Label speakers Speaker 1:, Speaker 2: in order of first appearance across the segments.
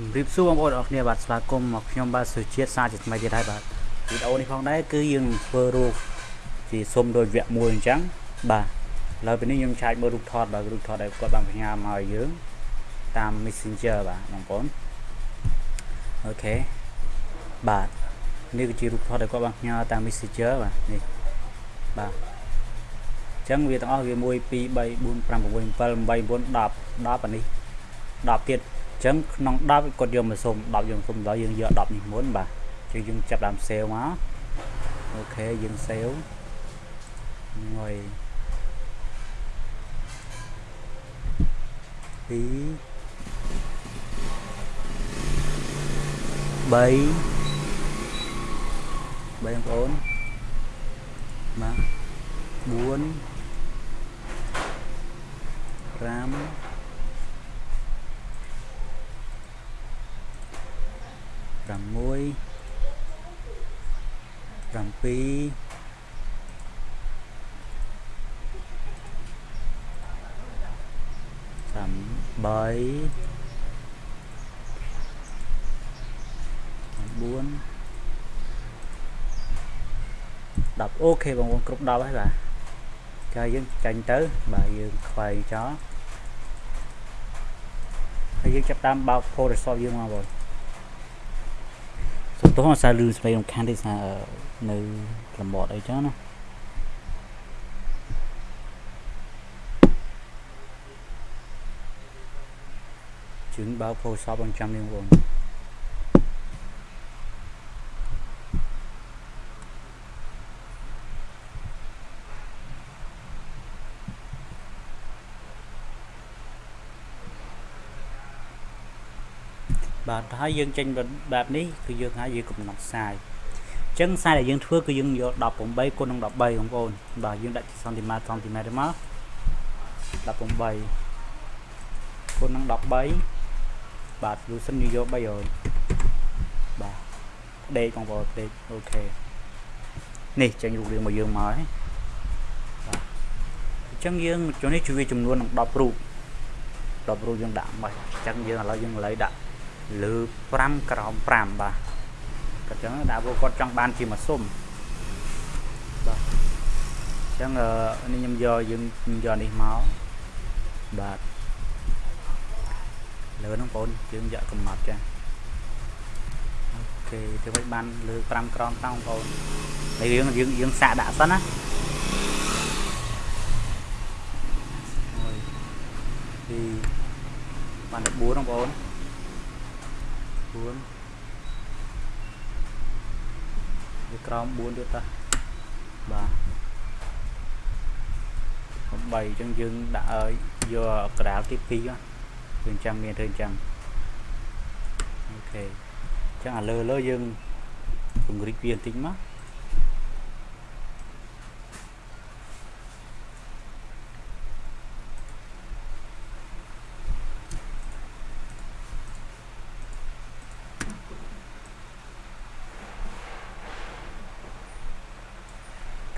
Speaker 1: ជំរាបសួរបងប្អូនអរគ្នាបាទស្វាគមន៍មកខ្ញុំបាទសុជាតិសាជាថ្មីទៀតហើយបាទវីដេអូនេះផងដែរគឺយើងធ្វើរូបជាសុំដោយវគ្គមួយអញ្ចឹងបាទឥឡូវពេលនេះខ្ញុំឆាចមើលរូបថតបាទរូបថតដែលគាត់បានផ្ញើមកឲ្យយើងតាម Messenger បាទបងប្អូនអូខេបាទនេះគឺជារូបថតដែលគាត់បានផ្ញើតាម Messenger បាទនេះបាទអញ្ចឹងវាទាំងអស់វា1 2 3 4 5 6 7 8 9 10 10អានេះ10ទៀត ចឹងក្នុង10គាត់យកមកសុំ10យើងសុំដល់យើងយក10នេះមុនបាទចឹងយើងចាប់ដើមសេវមកអូខេយើងសេវងុយ2 3 3បងប្អូនបាទ4 56 7 8 9 10អូខេបងប្អូនគ្រប់10ហើយបាទចាយើងចាញ់ទៅបាទយើងខ្វែងចោលហើយយើងចាប់តាមបើក Photoshop យើងមកបងសុំ ទោសអត់សាលឺស្វែងរំខានទេថានៅលំបត់អីចឹងណាជឿនបើ Photoshop អញ្ចាំនេះបង បាទហើយយើងចេញបែបនេះគឺយើងហៅយើងកំណត់ខ្សែអញ្ចឹងខ្សែដែលយើងធ្វើគឺយើងយក18គុណនឹង13បងប្អូនបាទយើងដាក់សង់ទីម៉ែត្រសង់ទីម៉ែត្រមក18គុណនឹង13បាទលូសិនយើងយក300បាទដេកបងប្អូនដេកអូខេនេះចេញរូបរាងមកយើងមកហើយបាទអញ្ចឹងយើងចូលនេះជួយចំនួននឹង10រូប10រូបយើងដាក់មកអញ្ចឹងយើងឥឡូវយើងឥឡូវដាក់ លើ5ក្រោម5បាទគាត់ចឹងដាក់ពួកគាត់ចង់បានជាមួយសុំបាទអញ្ចឹងនេះខ្ញុំយកយើងយកនេះមកបាទលើហ្នឹងបងយើងយកកំណត់ចាអូខេធ្វើឲ្យបានលើ5ក្រោម5បងប្អូនហើយយើងយើងយើងសាកដាក់សិនណាពីបាន14បងប្អូន 4វាក្រោម4ទៀតតាបាទ3អញ្ចឹងយើងដាក់ឲ្យយកក្រាលទី2យើងអញ្ចឹងមានធ្វើអញ្ចឹងអូខេអញ្ចឹងអាលើលើយើងពង្រីកវាបន្តិចមក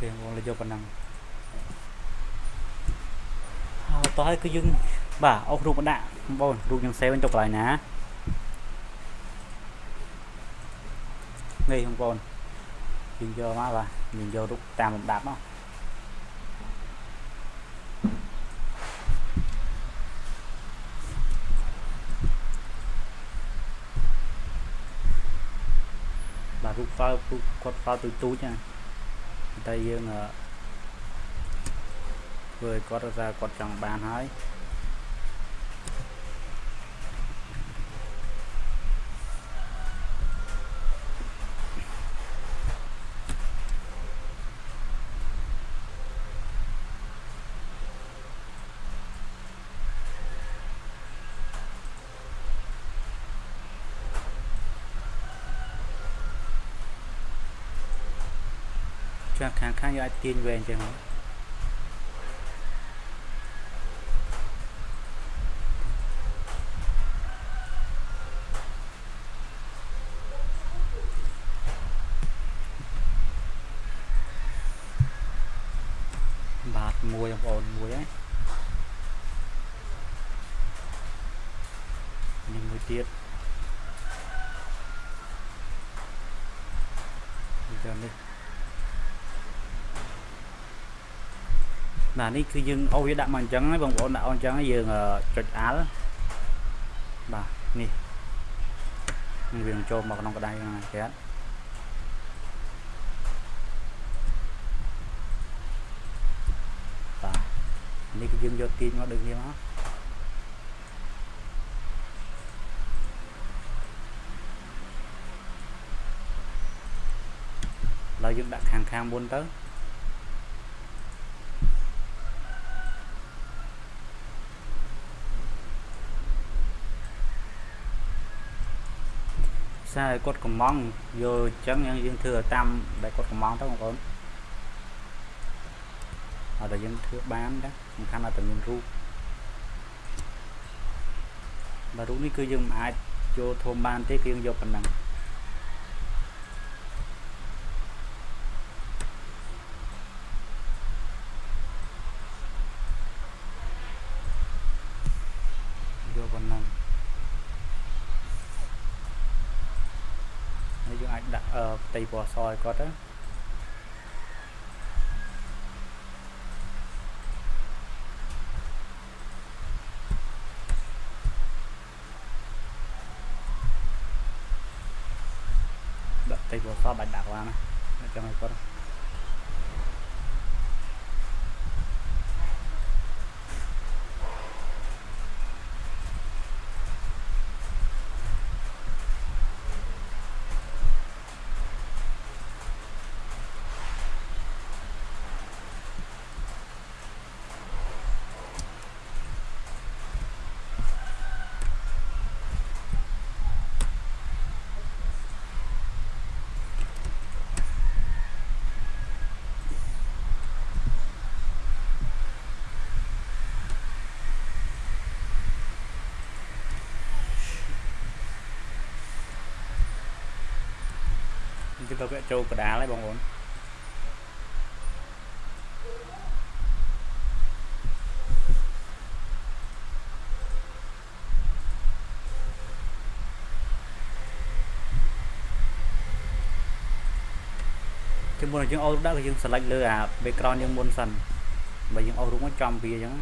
Speaker 1: ខេបងលេយកប៉ុណ្ណឹងហើយតោះហើយគឺយើងបាទអុសរូបមកដាក់បងរូបយើងសេវវិញទៅកន្លែងណានេះបងប្អូនយើងយកមកបាទយើងយករូបតាមលំដាប់មកបាទរូប file គាត់ file ទូទូចណា តែយើងធ្វើឲ្យគាត់ថាគាត់ចង់បានហើយ ខាងខាងខាងយើងអាចទាញវែងចឹងបាទមួយបងប្អូនមួយហើយនេះមួយទៀតនេះដល់នេះ បាទនេះគឺយើងអូសវាដាក់មកអញ្ចឹងហើយបងប្អូនដាក់អញ្ចឹងហើយយើងចុចអាល់បាទនេះនឹងវានឹងចូលមកក្នុងក្តារហ្នឹងគេអត់បាទនេះគឺយើងយកទាញមកដូចនេះមកឡើយយើងដាក់ខាងខាងមុនទៅ ខ្សែគាត់កំងយកអញ្ចឹងយើងធ្វើតាមដែលគាត់កំងទៅបងប្អូនអត់តែយើងធ្វើបានដែរសំខាន់តែមានរូបបើរូបនេះគឺយើងមិនអាចចូលធំបានទេគឺយើងយកប៉ុណ្ណឹងយកប៉ុណ្ណឹងហើយយើងអាចដាក់ ផ្ទៃពណ៌សឲ្យគាត់ទៅដាក់ផ្ទៃពណ៌សបាច់ដាក់ឡើងណាចាំឲ្យគាត់ គឺទៅវាចូលកដាលហើយបងប្អូនគឺមុនយើងអូសដាក់គឺយើង select លើអា background យើងមុនសិនបើយើងអូសរូបមកចំវាអញ្ចឹង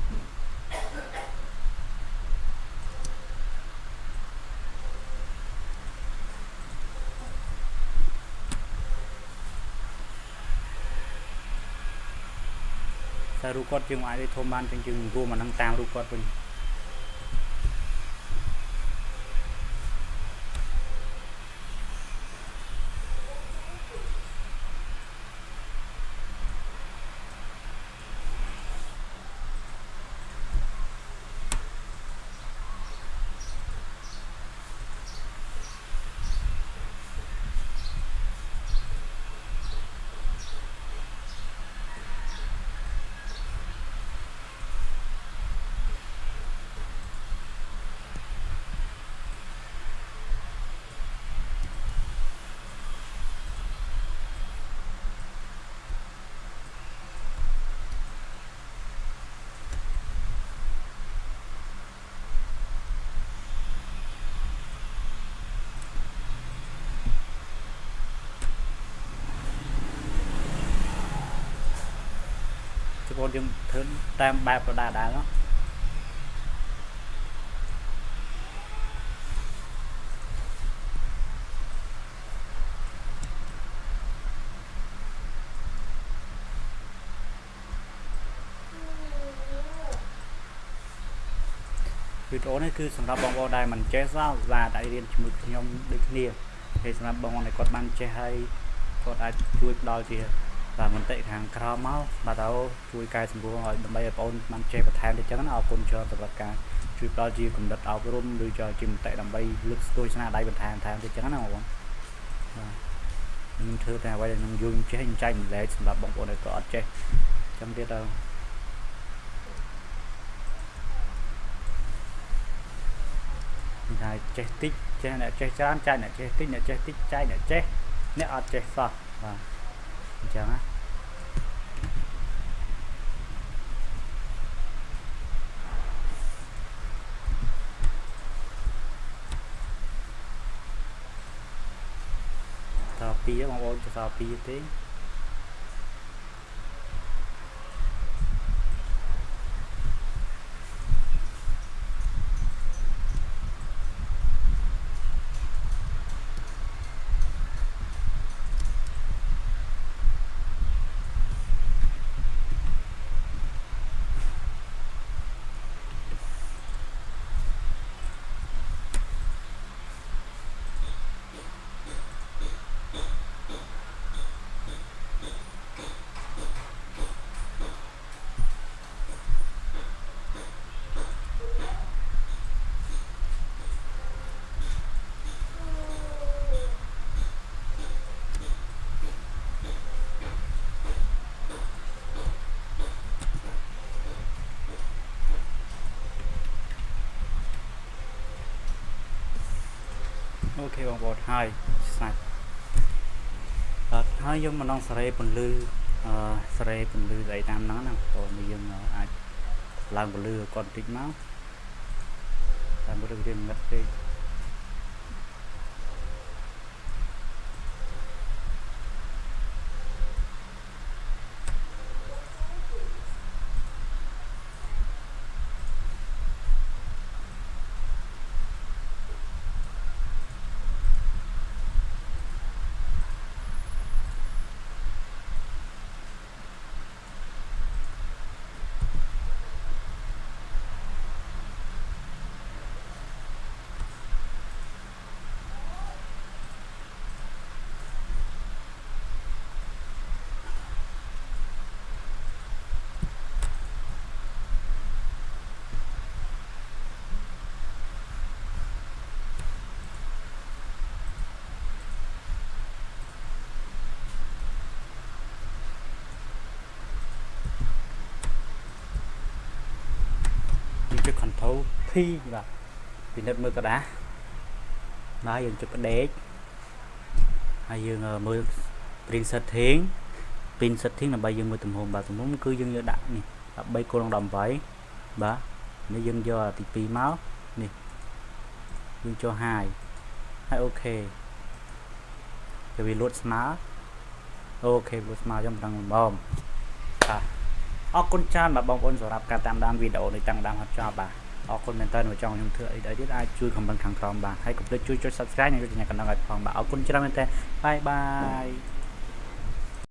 Speaker 1: រូបគាត់យើងអាចធំបានចឹងយើងរួមអានឹងតាមរូបគាត់វិញ បងយើងធ្វើតាមបែបដដែលដែរណាវីដេអូនេះគឺសម្រាប់បងប្អូនដែលមិនចេះសោះបាទតែរៀនជាមួយខ្ញុំដូចគ្នាហើយសម្រាប់បងប្អូនដែលគាត់បានចេះហើយគាត់អាចជួយផ្ដល់ជា បាទមន្តិខាងក្រោមមកបាទទៅជួយកែសម្រួលឲ្យដើម្បីឲ្យបងប្អូនបានចេះបន្ថែមទៅចឹងណាអរគុណច្រើនសម្រាប់ការជួយផ្ដល់ជាកំណត់អប់រំឬជាមតិដើម្បីលើកស្ទួយស្នាដៃបន្ថែមថែមទៅចឹងណាបងប្អូនបាទខ្ញុំធ្វើតែអ្វីដែលនឹងយល់ចេះចែកម្លែកសម្រាប់បងប្អូនដែលក៏អត់ចេះចឹងទៀតទៅតែចេះតិចចេះអ្នកចេះច្រើនចែកអ្នកចេះតិចអ្នកចេះតិចចែកអ្នកចេះអ្នកអត់ចេះសោះបាទអញ្ចឹងណា ត2បងប្អូនចសល់2ទេ អូខេបងប្អូនហើយស្នាច់អត់ហើយយើងមកដល់សេរីពន្លឺអឺសេរីពន្លឺស្អីតាមហ្នឹងណាបងប្អូនយើងអាចឡើងពន្លឺគាត់បន្តិចមកតែមើលវាងឹតពេកយើងចុច control P បាទពិនិត្យមើលกระดาษបាទយើងចុចផ្ដេកហើយយើងមើល print setting print setting ដើម្បីយើងមើលទំហំបាទទំហំគឺយើងយកដាក់នេះ13គល់នឹង18បាទនេះយើងយកទី2មកនេះយើងចូល high ហើយអូខេទៅវាលួតស្មើអូខេលួតស្មើខ្ញុំមិនដឹងបំបាទអរគុណច្រើនបាទបងប្អូនសម្រាប់ការតាមដានវីដេអូនេះតាំងដើមដល់ចប់បាទ អរគុណមែនតើមកចង់ខ្ញុំធ្វើអីដែរទៀតអាចជួយ comment ខាងក្រោមបាទហើយកុំភ្លេចជួយចុច subscribe និងចុចកណ្ដឹងឲ្យផងបាទអរគុណច្រើនមែនតើបាយបាយ